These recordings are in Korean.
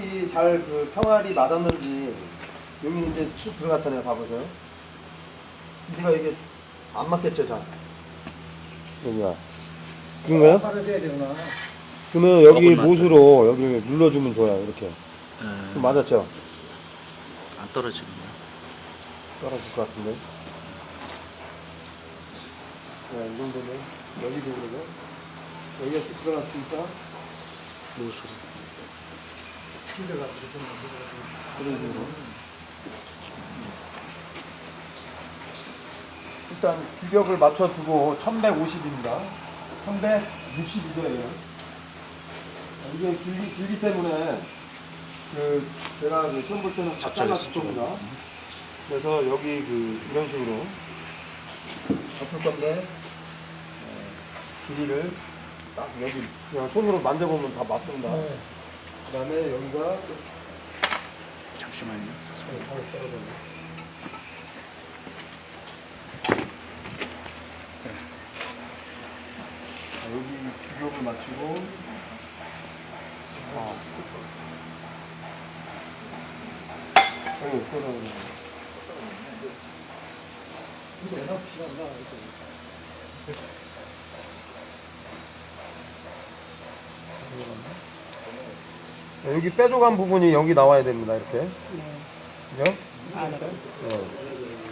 탑이 잘 그 평알이 맞았는지 여기 이제 쑥 들어갔잖아요. 봐보세요. 기지가 이게 안 맞겠죠, 잘. 여기가. 그런가요? 떨어져야 되구나. 그러면 여기 못으로 여기를 눌러주면 좋아요. 이렇게. 예, 그럼 맞았죠? 안 떨어지네요. 떨어질 것 같은데. 네, 이 정도면 여기도 그러죠. 여기가 쑥 들어갔으니까 무슨 그런 식으로. 일단 규격을 맞춰주고 1150입니다. 1160이죠, 얘는. 이게 길기, 길기 때문에 그 제가 그 시험 볼 때는 다 적절히 잘랐을 겁니다. 그래서 여기 그 이런 식으로 덮을 건데 어, 길이를 딱 여기 그냥 손으로 만져보면 다 맞습니다. 네. 그 다음에 여기가 잠시만요. 바로 떨어져요. 자, 여기 규격을 맞추고 아. 여기 떨어져. 내가 필요한다. 여기 빼줘간 부분이 여기 나와야 됩니다. 이렇게. 그죠? 아, 네.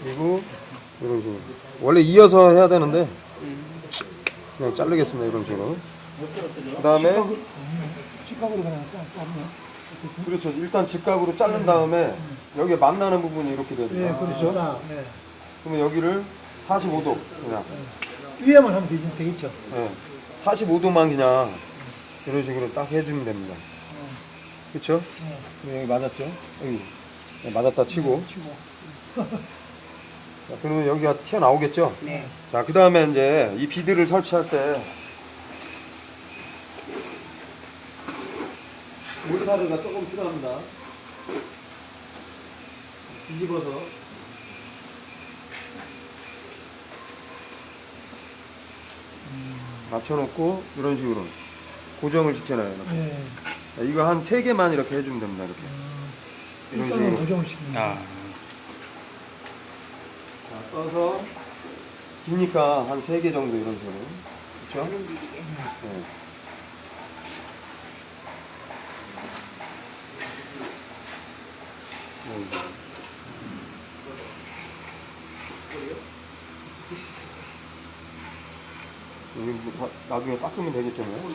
그리고 이런 식으로. 원래 이어서 해야 되는데 그냥 자르겠습니다. 이런 식으로. 그 다음에 직각으로 그냥. 어쨌든. 그렇죠. 일단 직각으로 자른 다음에 여기에 만나는 부분이 이렇게 예, 됩니다. 그렇죠. 딱, 예. 그러면 여기를 45도 그냥 위에만 하면 되겠죠. 네. 45도만 그냥 이런 식으로 딱 해주면 됩니다. 그렇죠? 예. 여기 맞았죠? 여기 네, 맞았다 치고 치고. 자, 그러면 여기가 튀어나오겠죠? 네. 자, 그 다음에 이제 이 비드를 설치할 때 몰타르가 조금 필요합니다. 뒤집어서 맞춰놓고 이런 식으로 고정을 시켜놔요. 자, 이거 한세 개만 이렇게 해주면 됩니다. 이렇게. 이런 일단은 식으로. 고정을 시킵니다. 아, 자, 떠서 기니까 한세개 정도 이런 식으로. 그렇죠? 네. 여기 뭐 다- 나중에 닦으면 되겠잖아요.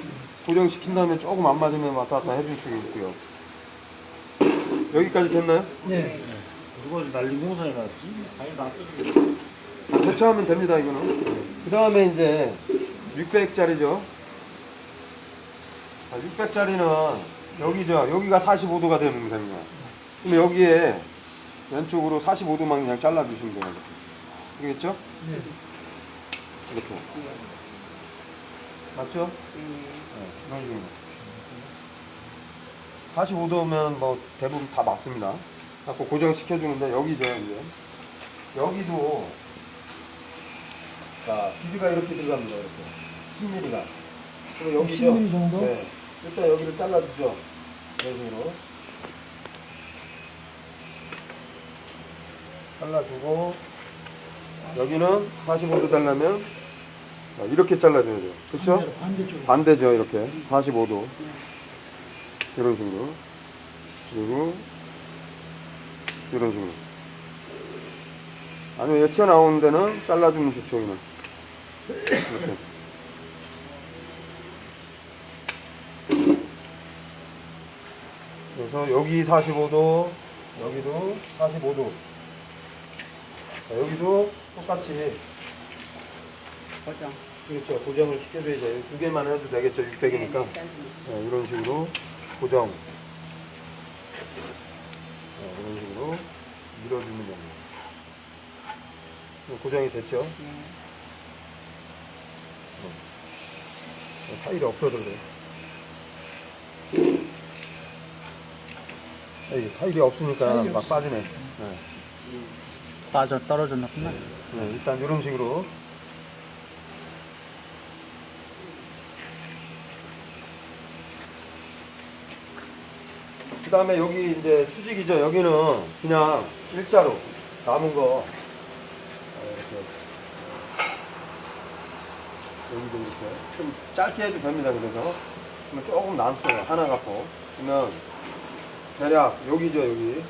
고정시킨 다음에 조금 안 맞으면 왔다 갔다 해줄 수 있고요. 여기까지 됐나요? 네. 누가 난리 공사해 놨지? 아니, 나 대처하면 됩니다 이거는 그 다음에 이제 600짜리죠 600짜리는 여기죠 여기가 45도가 되면 됩니다 그럼 여기에 왼쪽으로 45도만 그냥 잘라 주시면 돼요. 되겠죠? 네. 이렇게 맞죠? 네, 이런 식으로 45도면 뭐 대부분 다 맞습니다. 갖고 고정시켜 주는데 여기죠 이제. 여기도 자 길이가 이렇게 들어갑니다 이렇게. 10mm가. 그럼 여기죠 10mm 정도? 네. 일단 여기를 잘라주죠. 이런 식으로. 잘라주고 여기는 45도 달라면 자, 이렇게 잘라줘야 돼요. 그렇죠? 반대쪽. 반대죠 이렇게. 45도. 이런 식으로. 그리고 이런 식으로. 아니면 여기 튀어나오는 데는 잘라주면 좋죠 여기는. 이렇게. 그래서 여기 45도 여기도 45도. 자, 여기도 똑같이 고정. 그렇죠 고정을 시켜줘야죠 두 개만 해도 되겠죠 600이니까 네, 이런 식으로 고정 네, 이런 식으로 밀어주면 됩니다 고정이 됐죠? 네, 타일이 없어서 그래요 에이, 타일이 없으니까 타일이 막 없어. 빠지네 네. 빠져 떨어졌나 보나? 네, 일단 이런 식으로 다음에 여기 이제 수직이죠. 여기는 그냥 일자로 남은 거 여기도 이렇게 좀 짧게 해도 됩니다. 그래서 조금 남어요. 하나 갖고 그러면 대략 여기죠. 여기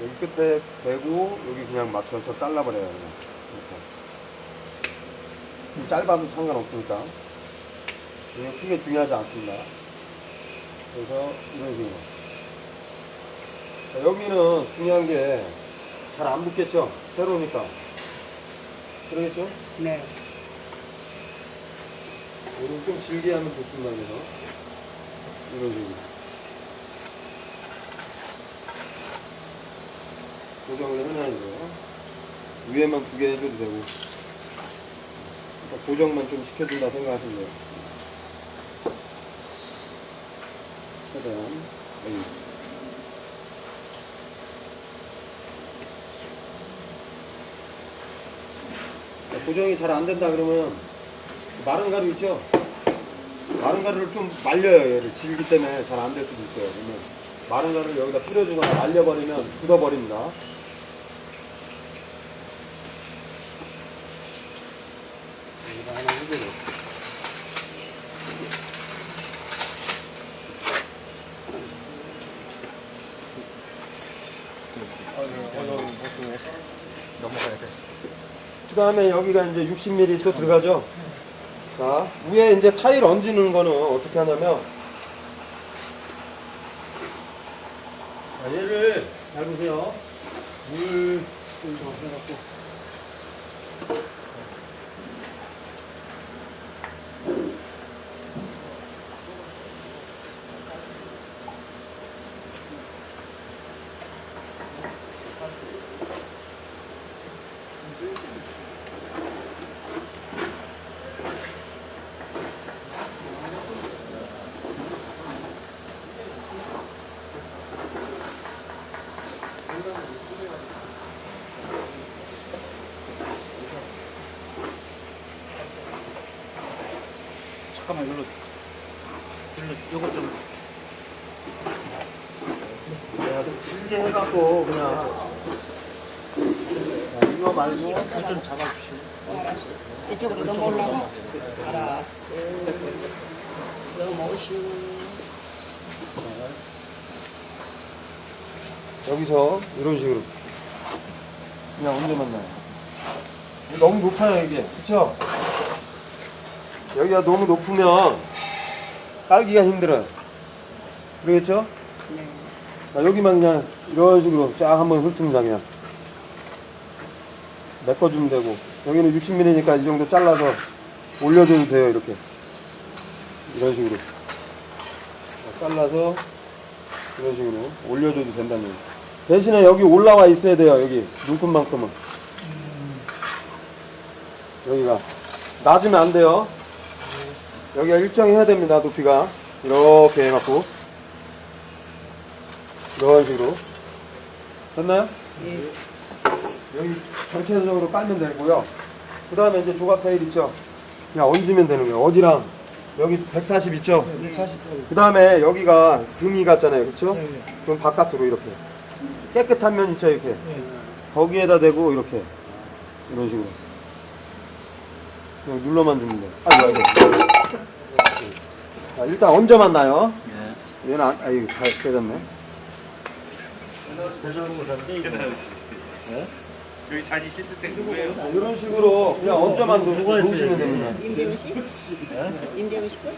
여기 끝에 대고 여기 그냥 맞춰서 잘라버려요. 이렇게. 좀 짧아도 상관없으니까 이게 크게 중요하지 않습니다. 그래서 이런 식으로. 자, 여기는 중요한 게 잘 안 붙겠죠? 새로우니까. 그러겠죠? 네. 오늘 좀 질게 하면. 그래서 이런 식으로. 고정을 해놔야죠. 위에만 두 개 해줘도 되고. 그러니까 고정만 좀 시켜준다 생각하시면 돼요. 최대한 여기. 고정이 잘 안 된다 그러면 마른 가루 있죠? 마른 가루를 좀 말려요 얘를. 질기 때문에 잘 안 될 수도 있어요. 그러면 마른 가루를 여기다 뿌려주거나 말려버리면 굳어버립니다. 여기다 하나 해줘요 그 다음에 여기가 이제 60mm 또 들어가죠. 자, 위에 이제 타일 얹는 거는 어떻게 하냐면, 자, 얘를 잘 보세요. 물, 좀 해갖고. 잠깐만 이걸로 이걸로 요거 좀 내가 좀 길게 해갖고, 그냥. 자, 이거 말고. 좀 잡아주시고 이쪽으로 넘어올라고? 알았어. 넘어오시오. 여기서 이런 식으로 그냥 언제 만나요? 너무 높아요 이게 그쵸? 여기가 너무 높으면 깔기가 힘들어요. 그러겠죠? 네. 자, 여기만 그냥 이런 식으로 쫙 한번 훑습니다 그냥 메꿔주면 되고 여기는 60mm니까 이 정도 잘라서 올려줘도 돼요 이렇게. 이런 식으로. 자, 잘라서 이런 식으로 올려줘도 된다는 얘기. 대신에 여기 올라와 있어야 돼요 여기. 눈금만큼은. 여기가. 낮으면 안 돼요 여기가 일정해야 됩니다 높이가. 이렇게 해갖고. 이런 식으로. 됐나요? 예. 여기 전체적으로 깔면 되고요. 그 다음에 이제 조각 타일 있죠? 그냥 얹으면 되는 거예요. 어디랑? 여기 140 있죠? 네. 40까지. 그 다음에 여기가 금이 같잖아요. 그쵸? 네, 네. 그럼 바깥으로 이렇게. 깨끗한 면 있죠 이렇게. 네. 거기에다 대고 이렇게. 이런 식으로. 그냥 눌러만 돼 아이고 아이고 자, 일단 얹어만 놔요 예. 얘는 안, 아이고 잘 깨졌네 여기 자리 씻을 때 누구예요? 자, 이런 식으로 그냥 얹어만 놓, 누가 했어요, 놓으시면? 됩니다 임대훈 씨? 임대훈 씨 거?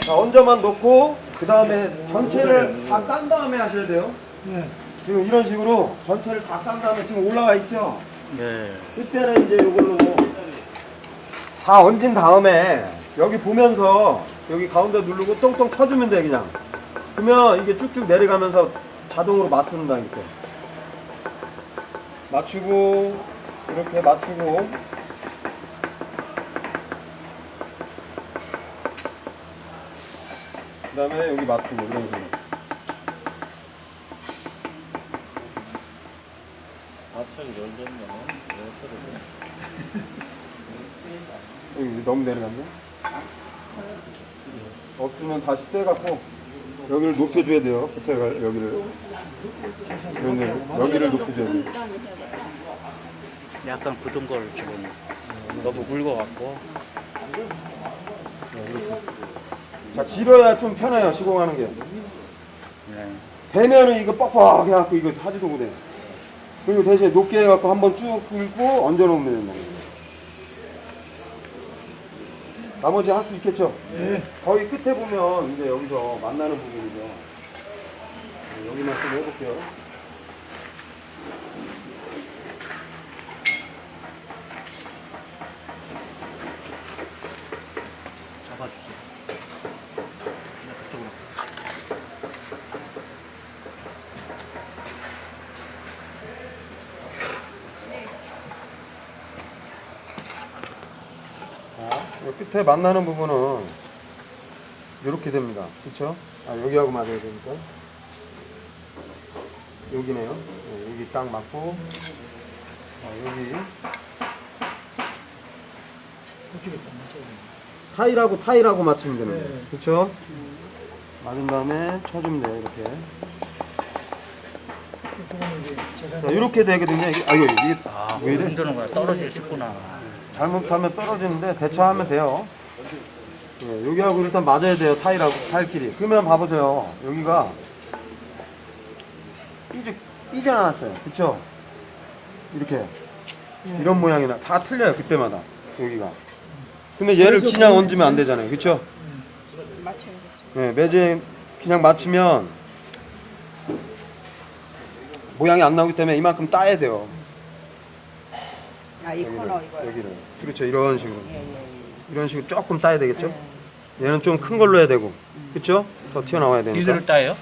자 얹어만 놓고 그 다음에 전체를 다깐 다음에 하셔야 돼요 네. 지금 이런 식으로 전체를 다깐 다음에 지금 올라와 있죠 네. 그때는 이제 이걸로 다 얹은 다음에 여기 보면서 여기 가운데 누르고 똥똥 터주면 돼 그냥. 그러면 이게 쭉쭉 내려가면서 자동으로 맞습니다 이렇게. 맞추고 이렇게 맞추고. 그 다음에 여기 맞추고 이런 식으로. 앞차기 열렸나? 여기 너무 내려갔네 없으면 다시 떼갖고 여기를 높여줘야 돼요. 끝에 가- 여기를. 여기를, 여기를 높여줘야 돼요. 약간 굳은 걸 지금 너무 묽어갖고 자, 질어야 좀 편해요, 시공하는 게. 네. 되면은 이거 뻑뻑 해갖고 이거 하지도 못해. 그리고 대신에 높게 해갖고 한번 쭉 긁고 얹어놓으면 된다. 나머지 할 수 있겠죠? 네. 거의 끝에 보면 이제 여기서 만나는 부분이죠. 네, 여기만 좀 해볼게요. 그쪽으로. 끝에 만나는 부분은 이렇게 됩니다. 그쵸? 아, 여기하고 맞아야 되니까. 여기네요. 네, 여기 딱 맞고, 자, 여기. 타일하고 타일하고 맞추면 되는 거예요. 네. 그쵸? 맞은 다음에 쳐주면 돼요, 이렇게. 자, 이렇게 되거든요. 이게, 아유, 이게 아, 왜 이래? 흔드는 거야. 떨어질 싶구나. 잘못하면 떨어지는데 대처하면 돼요. 예, 여기하고 일단 맞아야 돼요. 타일하고 타일끼리. 그러면 봐보세요. 여기가 삐져 삐져나왔어요. 그쵸? 이렇게 이런 모양이나 다 틀려요. 그때마다 여기가. 그러면 얘를 그냥 얹으면 안 되잖아요. 그쵸? 맞춰야겠죠. 예, 매제 그냥 맞추면 모양이 안 나오기 때문에 이만큼 따야 돼요. 아, 이 코너 이거. 여기를. 그렇죠. 이런 식으로. 예, 예, 예. 이런 식으로 조금 따야 되겠죠? 얘는 좀 큰 걸로 해야 되고, 그쵸? 더 튀어나와야 되니까. 이들을 따요?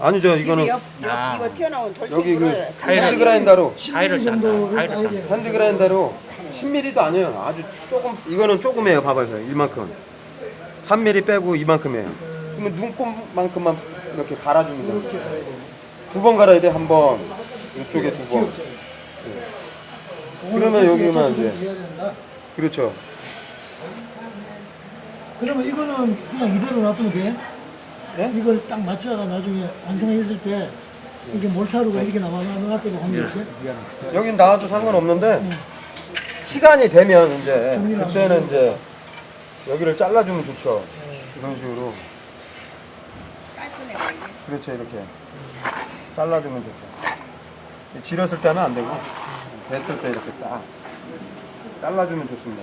아니죠, 이거는 옆, 옆 아. 이거 튀어나온 돌출을 여기 그 hand grinder로, 타일을 딴다. 따야 딴다. 핸드 그라인더로 10mm도 아니에요. 아주 조금, 이거는 조금이에요. 봐봐요. 이만큼. 3mm 빼고 이만큼이에요. 그러면 눈곱만큼만 이렇게 돼요. 두번 갈아야 돼, 한 번. 이쪽에 두 번. 그러면 여기만 이제. 그렇죠. 그러면 이거는 그냥 이대로 놔두면 돼? 네? 이걸 딱 맞춰가 나중에 완성했을 때 이게 몰타루가 이렇게 때도 확률이 있어요? 여긴 나와도 상관없는데 시간이 되면 이제 그때는 이제 여기를 잘라주면 좋죠. 이런 식으로. 그렇죠 이렇게 잘라주면 좋죠. 지렸을 때 하면 안 되고 됐을 때 이렇게 딱 잘라주면 좋습니다.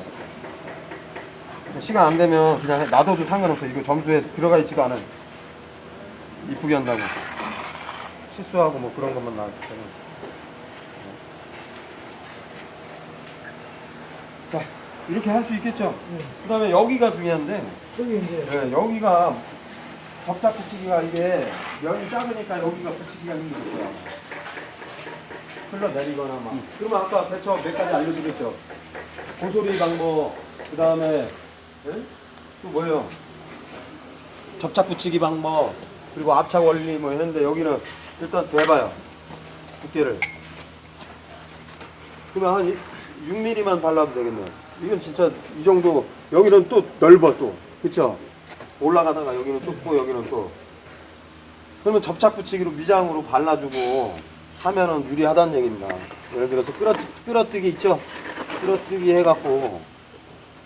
시간 안 되면 그냥 놔둬도 상관없어요. 이거 점수에 들어가 있지도 않아요. 이쁘게 한다고 실수하고 뭐 그런 것만 나왔기 때문에. 자 이렇게 할 수 있겠죠. 그 다음에 여기가 중요한데 저기 이제 네, 여기가 접착 붙이기가 이게 면이 작으니까 여기가 붙이기가 힘들었어요. 흘러내리거나 막. 그러면 아까 대처 몇 가지 알려드렸죠. 고소리 방법, 그 다음에 또 뭐예요? 접착 붙이기 방법, 그리고 압착 원리 뭐 했는데 여기는 일단 대봐요. 두께를. 그러면 한 6mm만 발라도 되겠네요. 이건 진짜 이 정도, 여기는 또 넓어 또. 그쵸? 올라가다가 여기는 좁고 여기는 또. 그러면 접착 붙이기로 미장으로 발라주고 하면은 유리하다는 얘기입니다. 예를 들어서 끌어, 끌어뜨기 있죠? 끌어뜨기 해갖고.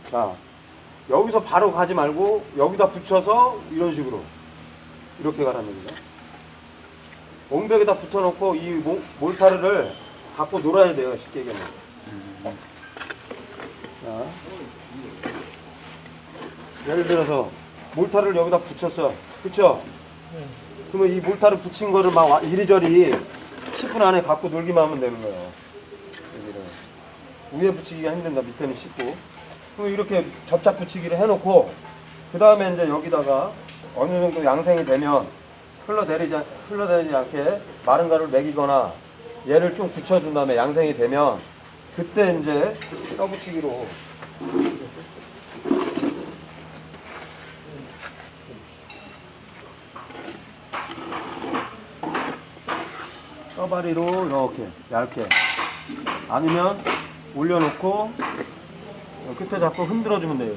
자, 여기서 바로 가지 말고 여기다 붙여서 이런 식으로. 이렇게 가라는 얘기죠. 옹벽에다 붙여놓고 이 모- 몰타르를 갖고 놀아야 돼요, 쉽게 얘기하면. 자. 예를 들어서 몰타를 여기다 붙였어. 그쵸? 그러면 이 몰타를 붙인 거를 막 와- 이리저리 10분 안에 갖고 놀기만 하면 되는 거예요. 여기를. 위에 붙이기가 힘든다. 밑에는 쉽고. 그럼 이렇게 접착 붙이기를 해놓고 그 다음에 이제 여기다가 어느 정도 양생이 되면 흘러내리지, 않- 흘러내리지 않게 마른 가루를 먹이거나 얘를 좀 굳혀준 다음에 양생이 되면 그때 이제 떠붙이기로 떠바리로 이렇게 얇게 아니면 올려놓고 끝에 잡고 흔들어주면 돼요.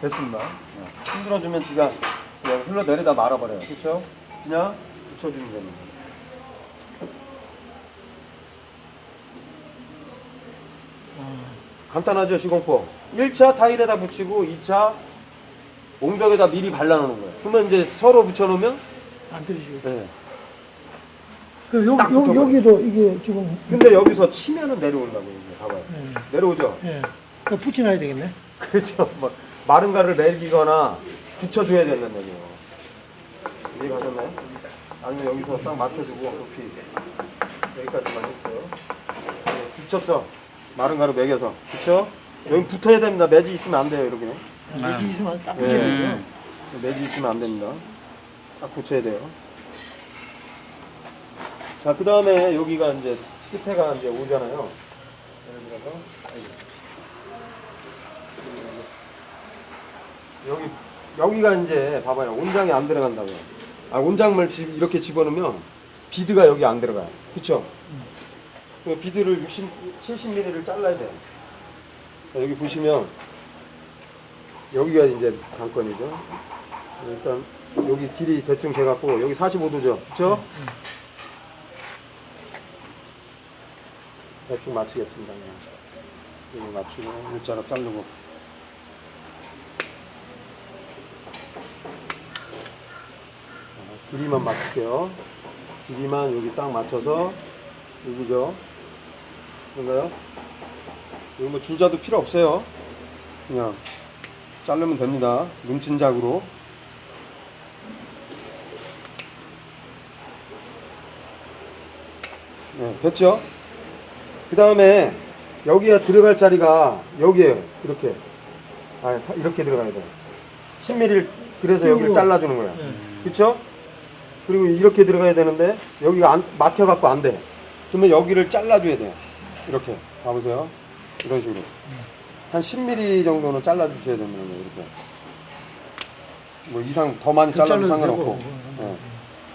됐습니다. 흔들어주면 지가 그냥 흘러내리다 말아버려요. 그렇죠? 그냥 붙여주면 됩니다. 간단하죠 시공법 1차 타일에다 붙이고 2차 옹벽에다 미리 발라놓는 거예요 그러면 이제 서로 붙여놓으면 안 떨어지고. 네. 딱 붙어버려. 여기도 이게 지금. 근데 여기서 치면은 내려온다고 이게 봐봐요 예. 내려오죠 예. 그거 붙여놔야 되겠네. 그렇죠 뭐, 마른 가를 내리거나 붙여줘야 된다는 얘기예요 이해 가셨나요? 아니면 여기서 딱 맞춰주고 높이 여기까지만 했어요 네, 붙였어 마른 가루 매겨서 그쵸? 여기 붙어야 됩니다 매지 있으면 안 돼요 이렇게 여기 있으면 딱 예. 붙여야 되죠. 매지 있으면 안 됩니다. 딱 붙여야 돼요. 자, 그 다음에 여기가 이제 끝에가 이제 오잖아요. 예를 들어서. 여기, 여기가 이제 봐봐요. 온장이 안 들어간다고요. 아, 온장물 집 이렇게 집어넣으면 비드가 여기 안 들어가요. 그쵸? 그 비드를 60, 70mm를 잘라야 돼요. 자, 여기 보시면 여기가 이제 관건이죠. 일단 여기 길이 대충 재갖고 여기 45도죠. 그쵸? 대충 맞추겠습니다. 그냥. 여기 맞추고 일자로 자르고 자, 길이만 맞출게요. 길이만 여기 딱 맞춰서 여기죠. 그런가요? 여기 뭐 줄자도 필요 없어요. 그냥 자르면 됩니다. 눈친작으로. 네, 됐죠? 그 다음에 여기에 들어갈 자리가 여기에요. 이렇게. 아, 다- 이렇게 들어가야 돼요. 10mm 그래서 여기를 잘라주는 거예요. 예. 그쵸? 그리고 이렇게 들어가야 되는데 여기가 안, 막혀갖고 안 돼. 그러면 여기를 잘라줘야 돼요. 이렇게. 봐보세요. 이런 식으로. 한 10mm 정도는 잘라주셔야 됩니다. 이렇게. 뭐 이상 더 많이 잘라도 상관없고. 예.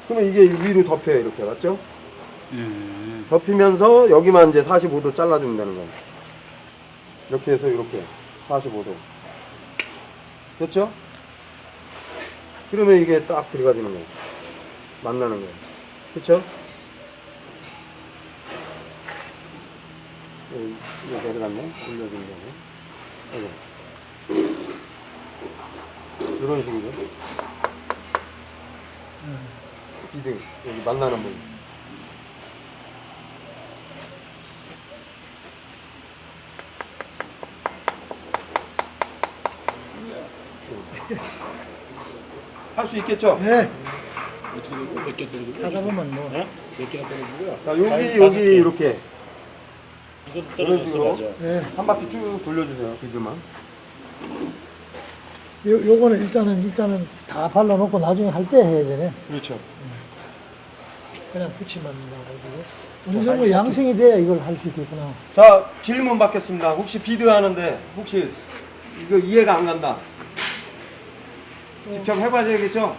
그러면 이게 위로 덮여요. 이렇게. 맞죠? 음. 덮이면서 여기만 이제 45도 잘라주면 되는 거예요. 이렇게 해서 이렇게 45도. 됐죠? 그러면 이게 딱 들어가지는 거예요. 만나는 거예요. 그쵸? 여기, 이거 내려갔네? 올려주는 거네. 여기. 이런 식이죠. 비등, 여기 만나는 부분. 할 수 있겠죠? 예. 어떻게 되고 몇개 떨어지고? 하다 보면 뭐. 네? 몇 개가 떨어지고요. 자, 여기, 여기, 개. 이렇게. 이런 식으로. 예. 한 바퀴 쭉 돌려주세요, 비드만. 요, 요거는 일단은, 일단은 다 발라놓고 나중에 할 때 해야 되네. 그렇죠. 그냥 붙이면 나가지고. 어느 정도 양생이 돼야 이걸 할 수 있겠구나. 자, 질문 받겠습니다. 혹시 비드 하는데, 혹시 이거 이해가 안 간다. 직접 해봐야겠죠?